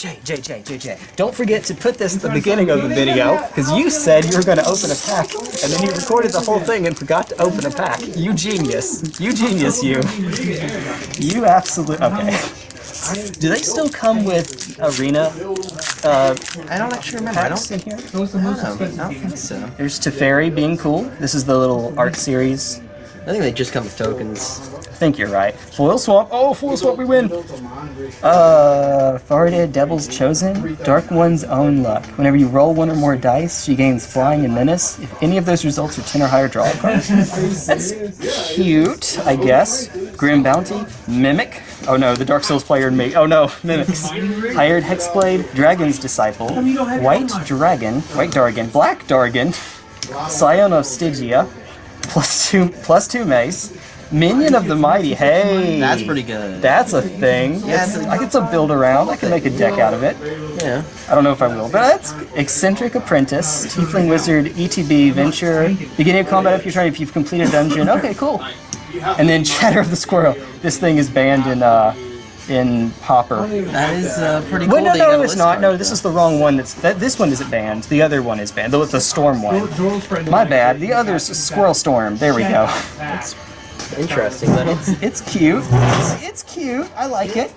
Jay, Jay, Jay, Jay, Jay. Don't forget to put this at the beginning of the video, because you said you were going to open a pack, and then you recorded the whole thing and forgot to open a pack. You genius. You genius, you. You absolute. Okay. Do they still come with arena uh, I don't actually remember. I don't in here? No, I don't think so. There's Teferi being cool. This is the little art series. I think they just come with tokens. I think you're right. Foil swamp. Oh, foil swamp, we win. Uh, Farideh, Devil's Chosen, Dark One's Own Luck. Whenever you roll one or more dice, she gains Flying and Menace. If any of those results are 10 or higher, draw a card. That's cute, I guess. Grim Bounty, Mimic. Oh no, the Dark Souls player in me. Oh no, Mimics. Hired Hexblade, Dragon's Disciple, White Dragon, White Dargan, Black Dargan, Scion of Stygia, plus two, plus two mace, Minion of the Mighty. Hey, That's pretty good. That's a thing. Yeah, It's- I get some build around. I can make a deck out of it. Yeah. I don't know if I will, but that's eccentric apprentice, tiefling wizard, ETB venture, beginning of combat if you're trying if you've completed a dungeon. Okay, cool. And then chatter of the squirrel. This thing is banned in uh in Pauper. That is uh, pretty cool. Wait, no, that no, it's not. No, this is the wrong one. That's that. This one isn't banned. The other one is banned. The, the storm one. My bad. The other's squirrel storm. There we go. though. Interesting, but it's It's cute. It's, it's cute. I like it.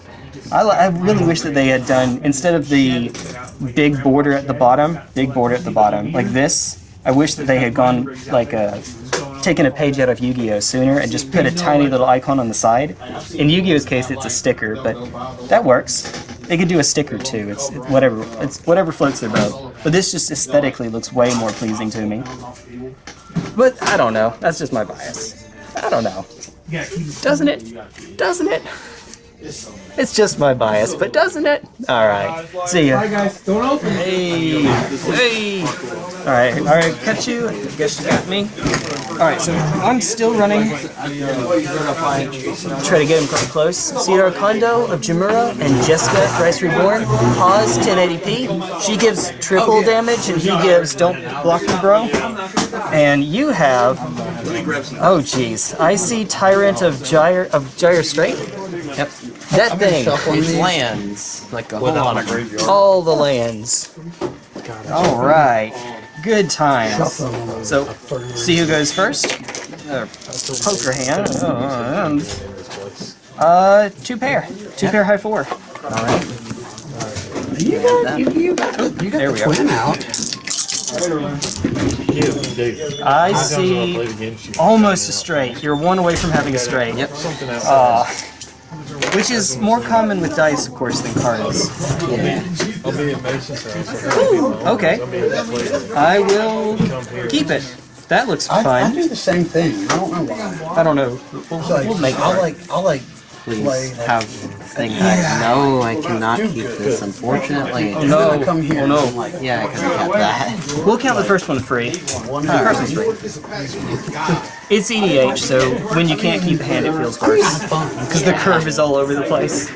I, I really wish that they had done instead of the big border at the bottom, big border at the bottom like this. I wish that they had gone like a taken a page out of Yu-Gi-Oh sooner and just put a tiny little icon on the side. In Yu-Gi-Oh's case, it's a sticker, but that works. They could do a sticker too. It's it, whatever. It's whatever floats their boat. But this just aesthetically looks way more pleasing to me. But I don't know. That's just my bias. I don't know. Doesn't it? Doesn't it? It's just my bias, but doesn't it? Alright. See ya. guys, don't open. Hey! Hey! Alright, alright, catch you. I guess you got me. Alright, so I'm still running. Try to get him quite close. Sidar Kondo of Jamuraa and Jeska Thrice Reborn. Pause 1080p. She gives triple damage and he gives Don't Block Me Bro. And you have. Oh jeez. I see Tyrant of Gyre of Gyre Strait. yep. That thing. It's lands like a whole lot of them. all the lands. All right, good times. So, see who goes first. Uh, poker hand. Oh, and, uh, two pair. Two pair high four. All right. You got, you, you got, you got There the we go. twin out. I see almost a straight. You're one away from having a straight. Yep. Uh, which is more common with dice, of course, than cards. Okay. I will keep it. That looks I, I fun. do the same thing. I don't know why. I don't know. We'll, It's like, we'll make I'll it. like, I'll like play Please like. have thing that. No, I cannot keep this, unfortunately. and no. I come here Oh, no. and I'm like, Yeah, I could have kept that. We'll count the first one free. The first one's free. It's EDH, so when you can't keep a hand, it feels worse. Because the curve is all over the place.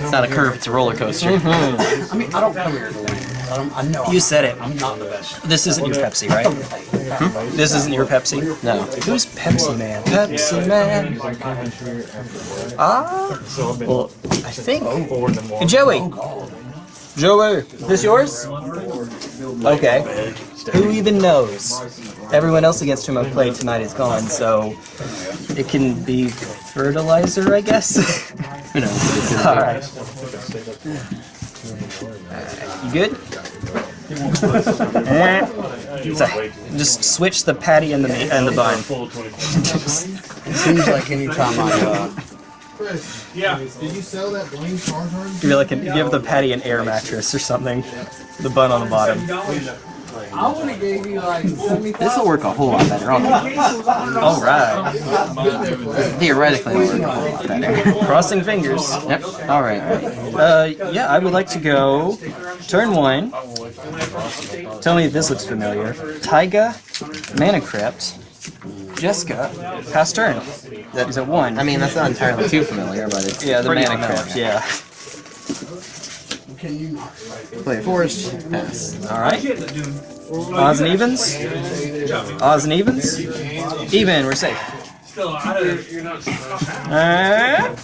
It's not a curve, it's a roller coaster. I mean, I don't come here to win. I, don't, I know You said it. I'm not the best. This isn't your Pepsi, right? This isn't your Pepsi? No. Who's Pepsi Man? Pepsi Man. Ah. Well, I think. Joey. Joey. This yours? Okay. Who even knows? Everyone else against whom I've played tonight is gone, so it can be fertilizer, I guess. Who knows? Alright. You good? So, just switch the patty and the meat and the bun. It seems like any time I, uh, Did you sell that Blaine Charizard? Give like an, give the patty an air mattress or something. The bun on the bottom. I would have gave you like This will work a whole lot better. All right. Theoretically, it'll work a whole lot better. Crossing fingers. Yep. All right. Uh, yeah, I would like to go turn one. Tell me if this looks familiar. Taiga, Mana Crypt, Jeska, pass turn. That is a one. I mean, that's not entirely too familiar, but it's yeah, the pretty Mana. Crypt. Yeah. Can you not? Play forest. Pass. All right. Odds and evens. Odds and evens. Even. We're safe. still out of. You're not. Uh,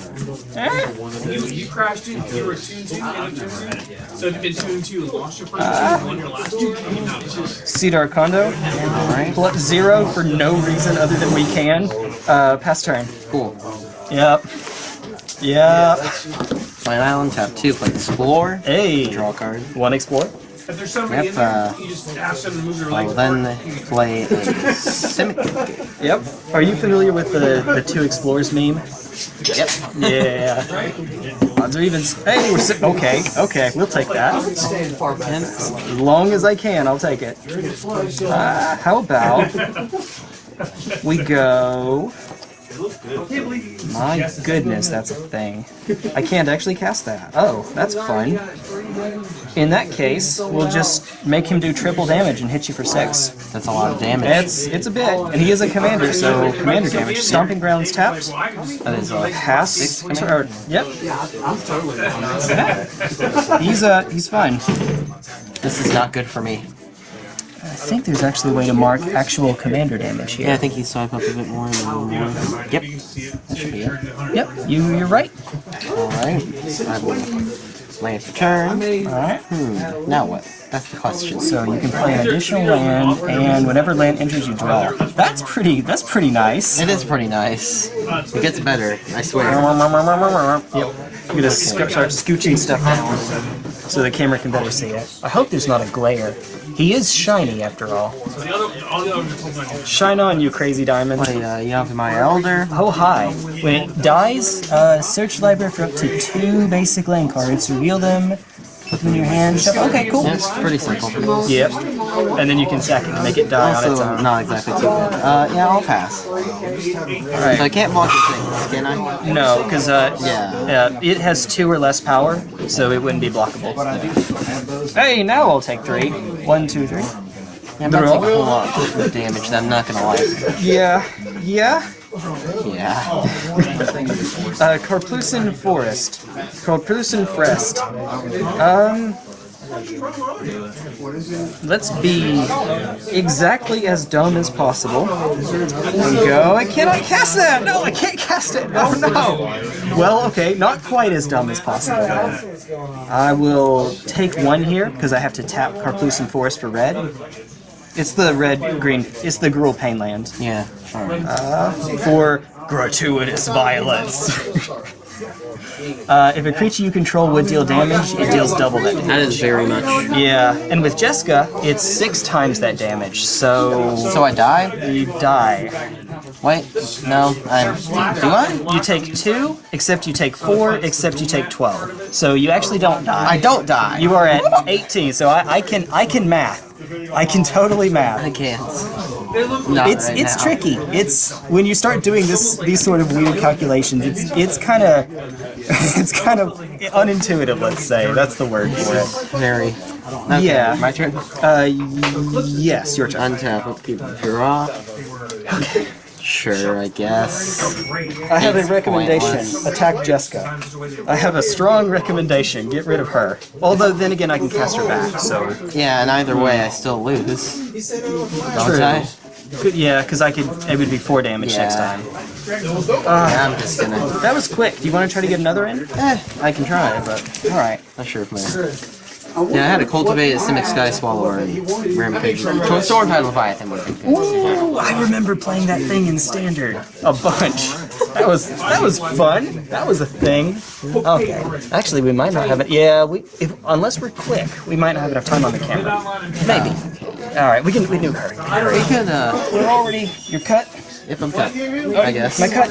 uh, You, you crashed in. You were two and two. You ended two two. So if you've been two and two lost your first two and won your last two, you know, it's just. Cedar Plus zero for no reason other than we can. Uh, pass turn. Cool. Yep. Yep. Play an island, tap two, play explore, Hey. draw a card. One explore. If there's somebody Yep, in there, uh, you just ask them to move their I legs. will then play a Simic. Yep. Are you familiar with the the two explorers meme? Yep. Yeah. Odds are even. Hey, we're sitting. Okay. Okay. We'll take that. As long as I can, I'll take it. Uh, how about we go? My goodness, that's a thing. I can't actually cast that. Oh, that's fun. In that case, we'll just make him do triple damage and hit you for six. That's a lot of damage. It's it's a bit, and he is a commander, so commander damage. Stomping grounds tapped. that is a Pass. Six Or, yep. He's uh he's fine. This is not good for me. I think there's actually a way to mark actual commander damage here. Yeah, I think you swipe up a bit more. And more. Yep. That should be it. Yep, you you're right. Alright. I will land for turn. Alright. Hmm. Now what? That's the question. So you can play an additional land, and whenever land enters, you draw. That's pretty. That's pretty nice. It is pretty nice. It gets better, I swear. Yep. Gonna sc- start scooching stuff down so the camera can better see it. I hope there's not a glare. He is shiny after all. The other, all the others are close on you. Shine on, you crazy diamond. Play uh, Yavimaya Elder. Oh hi. When it dies, uh, search library for up to two basic land cards, reveal them, put them in your hand, shuffle. Okay, cool. It's pretty simple. Yep. And then you can sack it and make it die on its own. not exactly too bad. Uh, yeah, I'll pass. So I can't block the things, can I? No, because uh, Yeah. uh, it has two or less power, so it wouldn't be blockable. Hey, now I'll take three. One, two, three. Yeah, that's a whole lot of damage that I'm not gonna like. Yeah. Yeah. Yeah. Uh, Karplusan Forest. Karplusan Forest. Um. Let's be exactly as dumb as possible. And go. I cannot cast that! No, I can't cast it! Oh no! Well, okay, not quite as dumb as possible. I will take one here, because I have to tap Karplusan Forest for red. It's the red green. It's the Gruul Pain land. Yeah. Alright. for gratuitous violence. uh, if a creature you control would deal damage, it deals double that damage. That is very much. Yeah, and with Jeska, it's six times that damage, so So I die? you die. Wait. No. I'm. Do I? You take two, except you take four, except you take twelve. So you actually don't die. I don't die. You are at 18, so I, I can I can math. I can totally math. I can't. Not It's right it's now. tricky. It's when you start doing this these sort of weird calculations. It's it's kind of it's kind of unintuitive. Let's say that's the word for it. Very. Okay, Yeah. My turn. Uh, yes, your turn. Untap. Upkeep. Draw. Sure, I guess. I have a recommendation. pointless. Attack Jeska. I have a strong recommendation. Get rid of her. Although then again, I can cast her back. So Yeah, and either way, I still lose. Don't True. I? Good- yeah, because I could. It would be four damage next Yeah. time. Yeah, I'm just gonna. That was quick. Do you want to try to get another in? Eh, I can try, but All right. not sure if my. Yeah, I had to cultivate a Simic Sky Swallower and Rampage. Stormtide Leviathan would have been good. Ooh, I remember playing that thing in standard a bunch. That was that was fun. That was a thing. Okay. Actually, we might not have it. Yeah, we if unless we're quick, we might not have enough time on the camera. Maybe. All right, we can we can hurry. We could, uh, We're already. You're cut. If I'm cut, I guess. My cut.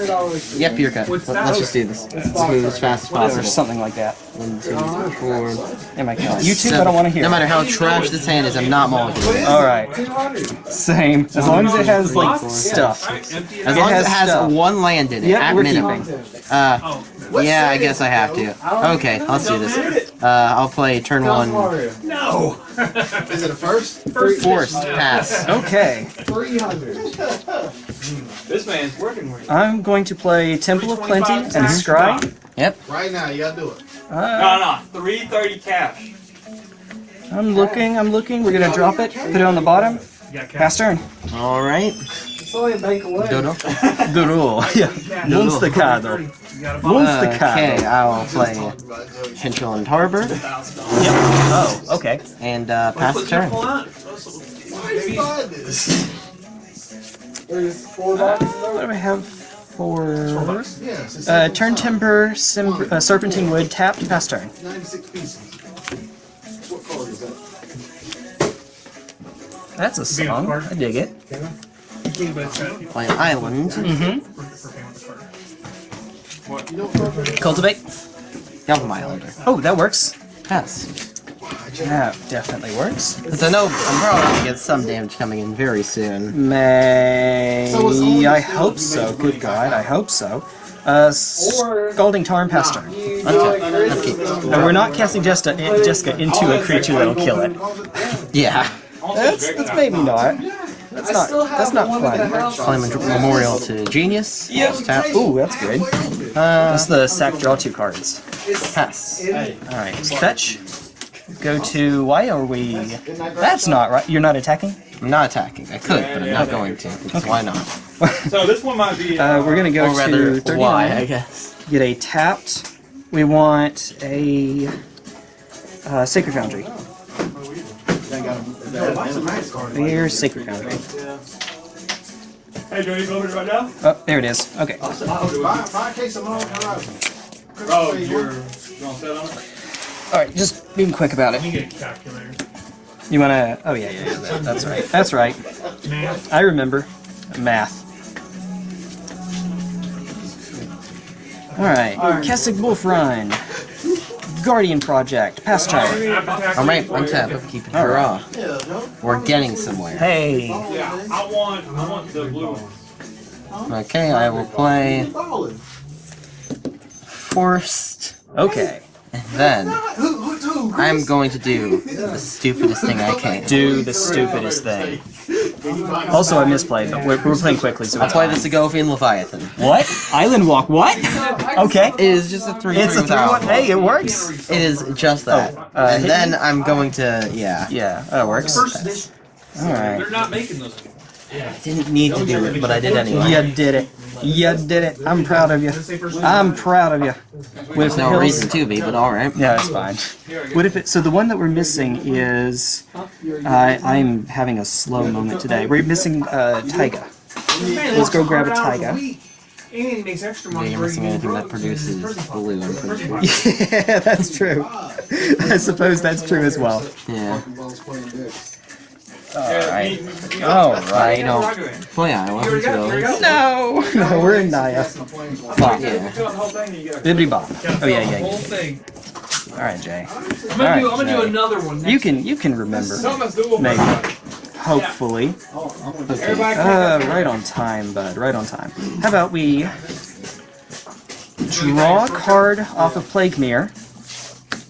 Yep, you're cut. Let- Let's just do this. Let's move as fast as possible. Or something like that. One, two, three, four. Am I cut? You two, I don't want to hear. No matter how trash this hand is, I'm not mulliganing. All right. Same. As long as it has like stuff. As long as it has stuff. one land in it, Yep, at minimum. Uh, yeah, I guess I have to. Okay, let's do this. Uh, I'll play turn one. No! Is it a first? Forced pass. Okay. 300. This man's working with I'm going to play Temple of Plenty and Scry. Yep. Right now, you gotta do it. No, no, 330 cash. I'm looking. I'm looking. We're gonna drop it. Put it on the bottom. You got cash. Pass turn. All right. Dodo. The rule. Yeah. Monstacado. Monstacado. Okay, I will play Chinchilla and Harbor. Yep. Oh, okay. and uh, pass the turn. What do I have for Yes, uh, turn timber, sim, uh, serpentine wood, tapped, pass turn? 96 pieces. What card is that? That's a song. I dig it. Play an island. Mm-hmm. You know what card? Cultivate. Yellow Islander. Oh, that works. Pass. That definitely works. Since I know I'm probably gonna get some damage coming in very soon. May So I hope so. Good it God, I hope so. Uh, Scalding Tarn pass turn. Okay. Upkeep. No, we're not casting Jeska, Jeska into a creature that'll kill it. Yeah. That's that's maybe not. That's not that's not fun. Claim a memorial to Genius. Just Tap. Ooh, that's good. Uh, That's the sack draw two cards. pass. Alright, fetch. Go to why are we That's not right. You're not attacking? I'm not attacking. I could, but I'm not going to. Because why not? So this one might be. Uh, we're gonna go Or rather, to 39. why, I guess. Get a tapped. We want a uh, Sacred Foundry. Here's Sacred Foundry. Hey, do you need to go over it right now? Oh, there it is. Okay. Buy, buy a case of Long Horizon. Oh, you're. You want to set on it? Alright, just being quick about Let me it. get a calculator. You wanna oh yeah, yeah, yeah, that's right. That's right. Man. I remember. Math. Alright. Kessig Wolf Run. Guardian Project. Pass turn. Alright, untap. Upkeep and draw. We're getting somewhere. Hey. Yeah, I want, I want the blue one. Okay, I will play Ballin'. Forced. Okay. And then Who, who, who? I'm going to do the stupidest thing I can. Do the stupidest thing. Also, I misplayed, but we're, we're playing quickly, so I'll it's play fine. the Segovian Leviathan. What? Island Walk? What? Okay. It is just a 3 It's a 3 1. Hey, it works. It is just that. Oh, uh, and then I'm going to, yeah. Yeah, that works. Alright. They're not making those. anymore. I didn't need to do it, but I did anyway. You did it. You did it. I'm proud of you. I'm proud of you. With There's no reason to be, but alright. Yeah, it's fine. What if it? So the one that we're missing is, I I'm having a slow moment today. We're missing uh, Taiga. Let's go grab a Taiga. And he makes extra Yeah, money. you're missing anything that produces blue, I'm pretty sure. Yeah, that's true. I suppose that's true as well. Yeah. Alright. Alright. don't play Iowa. No! No, we're in Naya. Bop. Yeah. Bibbidi bop. Oh yeah, yeah, yeah. Alright, Jay. I'm gonna, do, I'm gonna do another one. You can you can remember. Maybe. Hopefully. Everybody, Uh, right on time, bud. Right on time. How about we draw a card off of Plague Mirror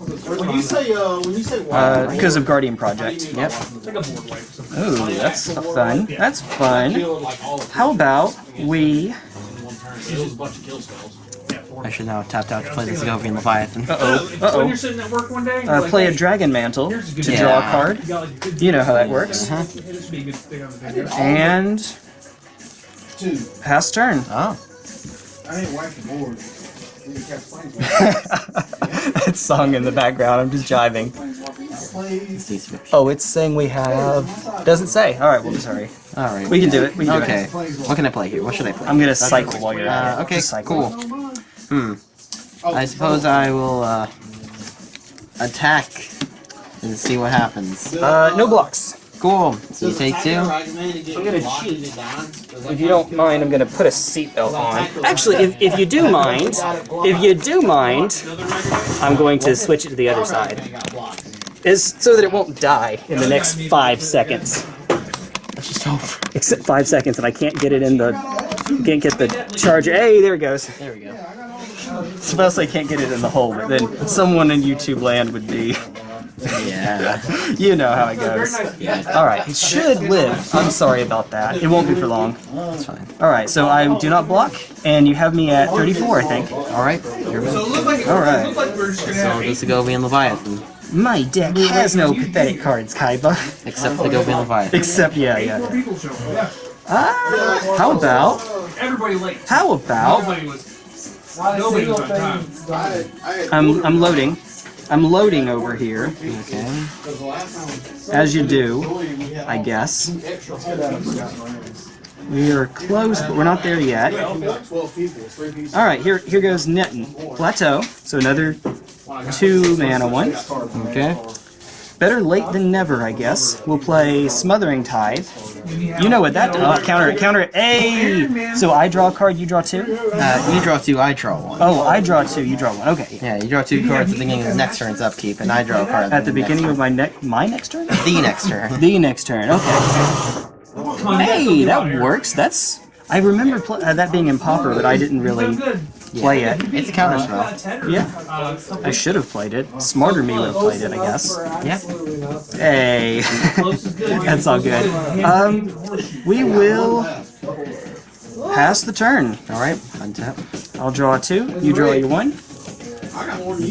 When you say, uh, when you say wild, uh, because of Guardian Project. Yep. take a board wipe or something. Ooh, that's fun. That's fun. Kill like all of How about we? them in one turn. It's just a bunch of kill spells. Yeah, four. I should now have tapped out to play the Segovian Leviathan. Uh oh. When Uh you're sitting at work one day, oh. Uh, play a Dragon Mantle to here's draw a card. You, got, like, a good You know how that works. Hey, this would be a good thing on the video. And two. pass turn. Oh. I ain't wiping the board. You can catch flames. that song in the background. I'm just jiving. Oh, it's saying we have. Doesn't say. All right. Well, sorry. Alright. We can do it. We can do Okay. it. What can I play here? What should I play? I'm gonna cycle while you're at Uh, it. okay, cycle. cool. Hmm. I suppose I will, uh, attack and see what happens. Uh, no blocks. Cool. So you take two. I'm gonna cheat. If you don't mind, I'm gonna put a seatbelt on. Actually, if, if you do mind, if you do mind, I'm going to switch it to the other side. Is so that it won't die in the next five seconds. That's just over. Except five seconds, and I can't get it in the can't get the charger. Hey, there it goes. There we go. Suppose I can't get it in the hole, but then someone in YouTube land would be. Yeah. You know how it goes. All right, it should live. I'm sorry about that. It won't be for long. That's fine. All right, so I do not block, and you have me at 34, I think. Alright. Here we So go. it looked like, All right. it looked like we're just gonna So have the eight Segovian Leviathan. My deck has no pathetic cards, Kaiba. Except the Segovian Leviathan. Except, yeah, yeah. more yeah. people show up. Ah, how about? Everybody late. How about? Nobody was. Nobody was on time. I, I, I'm I'm loading. I'm loading over here, Okay. as you do, I guess. We are close, but we're not there yet. 12 people, three pieces. All right, here here goes Netton Plateau. So another two mana one. Okay. Better late than never, I guess. We'll play Smothering Tithe. You know what that uh, counter it counter it. Hey, so I draw a card, you draw two. Uh, you draw two, I draw one. Oh, I draw two, you draw one. Okay. Yeah, you draw two cards at the beginning of the next turn's upkeep, and I draw a card At the beginning of my next my next turn. the next turn. The next turn. Okay. Hey, that works. That's. I remember uh, that being in Pauper, but I didn't really play it. It's a counter spell. Yeah, I should have played it. Smarter me would have played it, I guess. Yeah. Hey, that's all good. Um, we will pass the turn. All right. Untap. I'll draw two. You draw your one.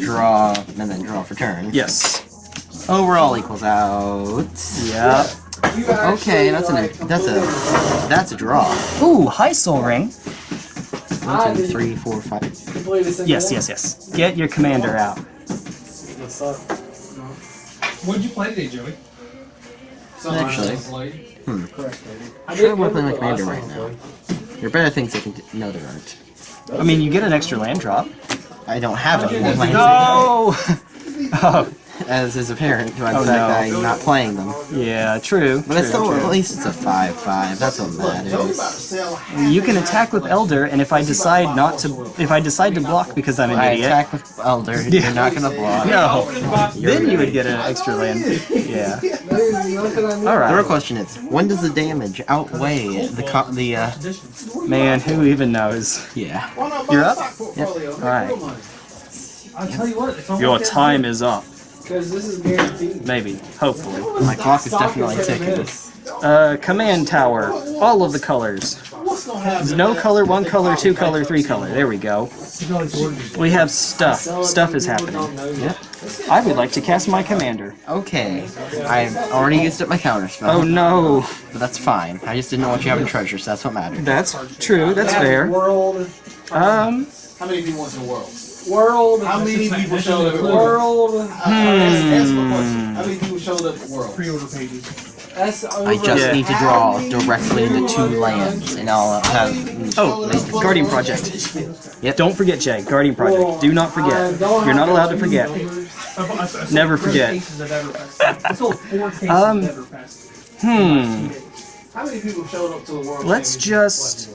Draw, and then draw for turn. Yes. Overall equals out. Yep. Okay, that's an that's a that's a draw. Ooh, high Sol Ring. One, two, three, four, five. Yes, yes, yes. Get your commander out. What's up? What did you play today, Joey? Actually, Hmm. I'm sure I want to play my commander right now. There are better things I can do. No, there aren't. I mean, you get an extra land drop. I don't have it. No. oh, as is apparent by the Oh, fact no. that I'm not playing them. yeah, true. But it's still, true. at least it's a five-five. That's what matters. You can attack with Elder, and if I decide not to, if I decide to block because I'm an I idiot, attack with Elder. You're not gonna block. no, then you would get an extra land. Yeah. Alright. The real question is, when does the damage outweigh the co- the uh? man. Who even knows? Yeah. You're up. Yep. All right. I'll tell you what. It's almost Your time is up. Because this is guaranteed. Maybe. Hopefully. My clock is definitely ticking. Uh, command tower. All of the colors. No color, one color, two color, three color. There we go. We have stuff. Stuff is happening. Yep. I would like to cast my commander. Okay. I've already used up my counter spell. Oh no. But that's fine. I just didn't know what you have in treasure, so that's what mattered. That's true. That's fair. World. Um. How many people went to the world? World. How many people showed up at world? World. Uh, ask, ask my question. How many people showed up at world? pre-order pages. That's over. I just Yeah. need to draw directly into two lands, and I'll have. Oh, Guardian Project. Yep. Don't forget, Jay. Guardian Project. Do not forget. You're not allowed to forget. Never forget. I sold four cases Um. Hmm. How many people showed up to the world? Let's just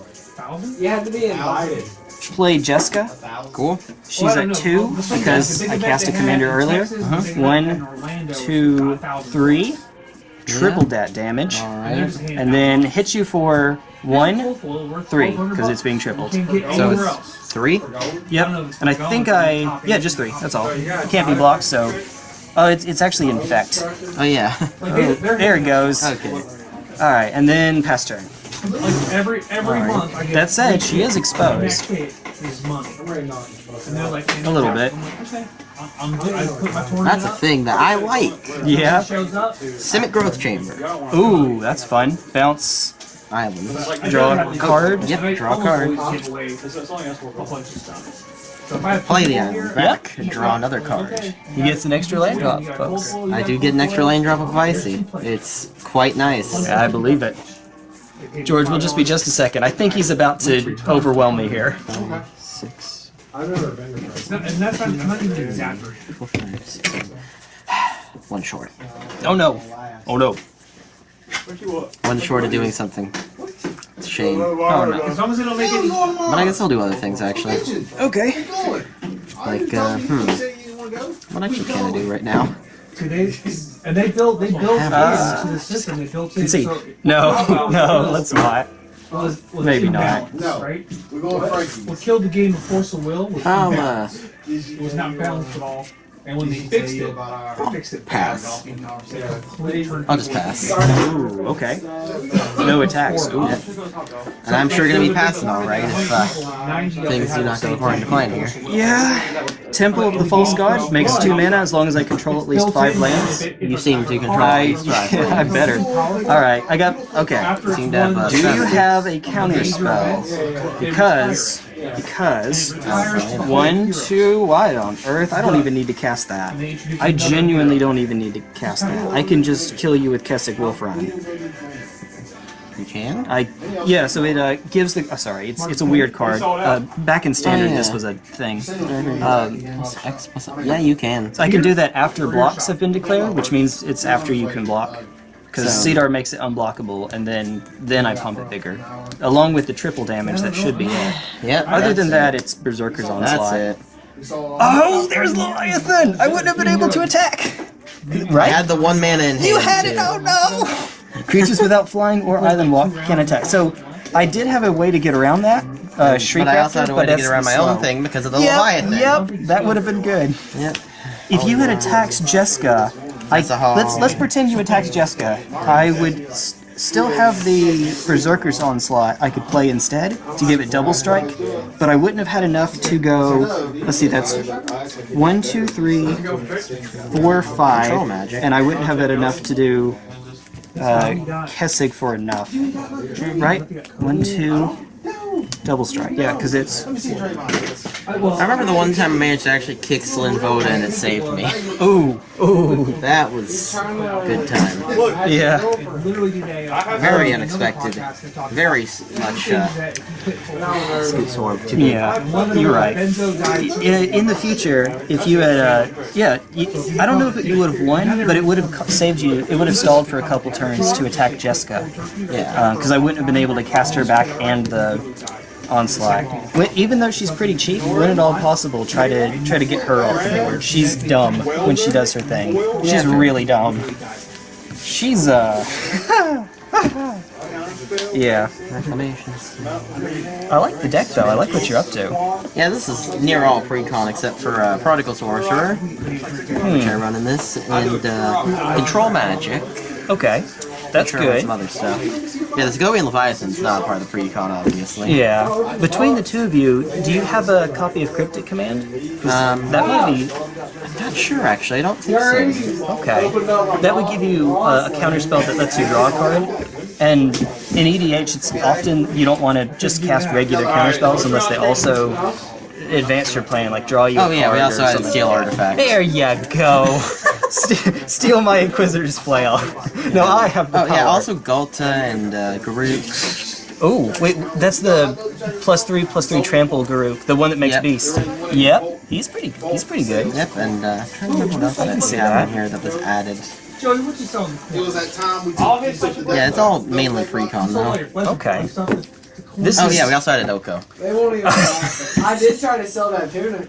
You had to be invited. Play Jeska. Cool. She's at two because I cast a commander earlier. Uh-huh. One, two, three. Tripled that damage. Alright. And then hit you for one, three, because it's being tripled. So it's three? Yep. And I think I yeah, just three. That's all. It Can't be blocked, so. Oh, it's it's actually infect. Oh yeah. Oh, there it goes. All okay. right, and then pass turn. Like every every Alright. month I get That said, she is exposed. kit is money. And they're like, A little bit. I'm like, okay. I'm, I'm good. I put my tournament That's a up. thing that I like. Yeah. Shows up. Simic Growth Chamber. Ooh, that's fun. Bounce. Islands. Draw a card. Yep, draw a card. always give away because it's only asked for a bunch of stuff. So if I Play the people island here, back. Draw another card. He gets an extra land drop, folks. I do get an extra multiple- lane drop of Icy. It's quite nice. Yeah, I believe it. George, we'll just be just a second. I think he's about to overwhelm me here. Six, I've never been to It's And that's not, not even exactly. four, five, six, seven. One short. Oh no. Oh no. One short of doing something. It's a shame. Oh no. As long as they don't make any. But I guess I'll do other things actually. Okay. Like, uh, hmm. What actually can I do right now? See, they, and they built they built Uh, into the system. They built in. Let's see. So, No, no, let's not. was, was Maybe not. imbalance, No. Right. We're going Frankie. What killed the game of Force of Will was I'll, uh. It was not balanced at all. And when they fixed it, they fixed it. Pass. Yeah. I'll just pass. Ooh, okay. No attacks. Ooh. And I'm sure gonna be passing all right if uh, things do not go according to plan here. Yeah. Temple of the False God makes two mana as long as I control at least five lands. You seem to control I, these drive. I better. Alright, I got. Okay. seem to have uh, Do you have a counter spell? Because. Because. One, two, why on earth? I don't even need to cast that. I genuinely don't even need to cast that. I can just kill you with Kessig Wolfrun. You can? I yeah, so it uh, gives the. Oh, sorry, it's it's a weird card. Uh, back in standard, Oh, yeah. this was a thing. Um, X plus Yeah, you can. so I can do that after blocks have been declared, which means it's after you can block. Because So- Sidar makes it unblockable, and then then I pump it bigger, along with the triple damage that should be it. Yep. Other than that, that's it's Berserker's it. onslaught. That's it. Oh, there's Leviathan! I wouldn't have been able to attack. I Right? had the one mana in hand. You had it! too. Oh no! Creatures without flying or island walk can attack. So I did have a way to get around that. Uh, Shriek But I also Raptor, had a way to get around my slow. own thing because of the Yep, Leviathan. yep, that would have been good. Yep. If you had attacked Jeska, I, That's a let's let's pretend you attacked Jeska. I would still have the Berserker's onslaught I could play instead to give it double strike, but I wouldn't have had enough to go. Let's see, that's one, two, three, four, five, and I wouldn't have had enough to do uh, Kessig for enough. Right? One, two, double strike. Yeah, because it's I remember the one time I managed to actually kick Slinn Voda and it saved me. ooh, ooh, That was good time. yeah. Very unexpected. Very much uh, scoot sword to me. Yeah, you're right. In, in the future, if you had, uh, yeah, you, I don't know if you would have won, but it would have saved you. It would have stalled for a couple turns to attack Jeska, Yeah. because I wouldn't have been able to cast her back and the onslaught. When, even though she's pretty cheap, when at all possible, try to try to get her off the board. She's dumb when she does her thing. She's really dumb. She's uh. yeah. I like the deck though. I like what you're up to. Yeah, this is near all pre-con except for uh, Prodigal Sorcerer, which I run in this, and uh, Control Magic. Okay, that's Sure, good. some other stuff. Yeah, the Segovian Leviathan's not part of the pre-con, obviously. Yeah. Between the two of you, do you have a copy of Cryptic Command? Um, that would be I'm Not sure, actually. I don't think so. okay. That would give you uh, a counter spell that lets you draw a card. And in EDH, it's often you don't want to just cast regular counter spells unless they also advance your plan, like draw you. Oh a yeah, we also had Steal. Artifact. There you go. Ste- Steal my Inquisitor's flail. no, I have the Oh yeah, also Ghalta and uh, Garruk. Oh, wait, that's the plus three plus three trample Garruk, the one that makes Yep. beast. Yep, he's pretty he's pretty good. Yep, and uh, I'm trying to remember what else can I see that. on here that was added. Joey, what you selling? It was that time we All took his stuff. Yeah, it's all mainly pre-con though. Okay. This Oh is yeah, we also had Oko. They won't even. I did try to sell that tuna.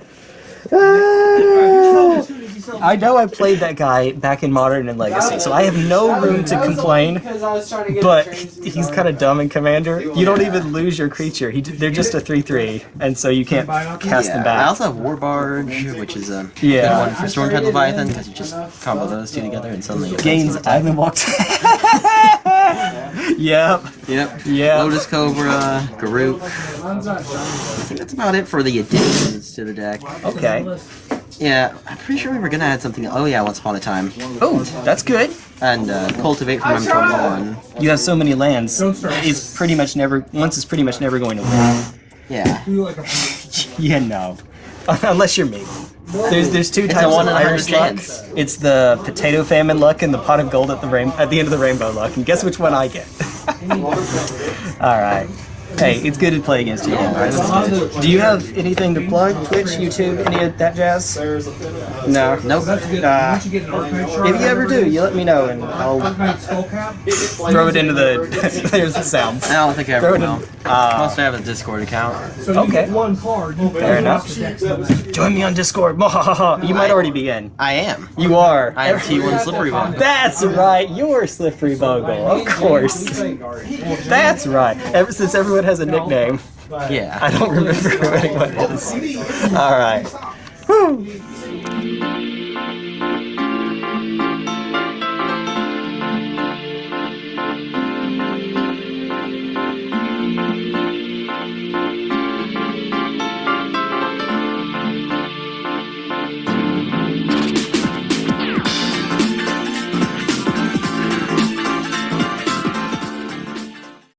I know I played that guy back in Modern and Legacy, so I have no room to complain. Because I was trying to get But the trains to he's kind of dumb in Commander. You don't even lose your creature. He, they're just a three-three, and so you can't cast them back. I also have War Barge, which is a Yeah. good one for Stormtide Leviathan because you just combo those two together and suddenly Gains Island Walk. yep. Yep. Yeah. Lotus Cobra, Garruk. I think that's about it for the additions to the deck. Okay. Yeah, I'm pretty sure we were gonna add something. Oh yeah, Once Upon a Time, Oh, that's good. and uh, Cultivate from M21. You have so many lands. It's pretty much never. Once it's pretty much never going to win. Yeah. Yeah, no. Unless you're me. There's there's two It's types of in a hundred Irish luck. chance. It's the potato famine luck and the pot of gold at the rain at the end of the rainbow luck. And guess which one I get? All right. Hey, it's good to play against you. Do you have anything to plug? Twitch, YouTube, any of that jazz? No. Nope. Uh, if you ever do, you let me know and I'll throw it into the. there's the sound. I don't think I ever it in. will. Uh, Must have a Discord account. Okay. One card. You Fair enough. Join me on Discord. you might already be in. I am. You are. I am T1 Slippery One. That's right. You're Slippery Bogle. Of course. That's right. Ever since everyone has a nickname, Yeah. I don't remember who anyone is. All right. Whew.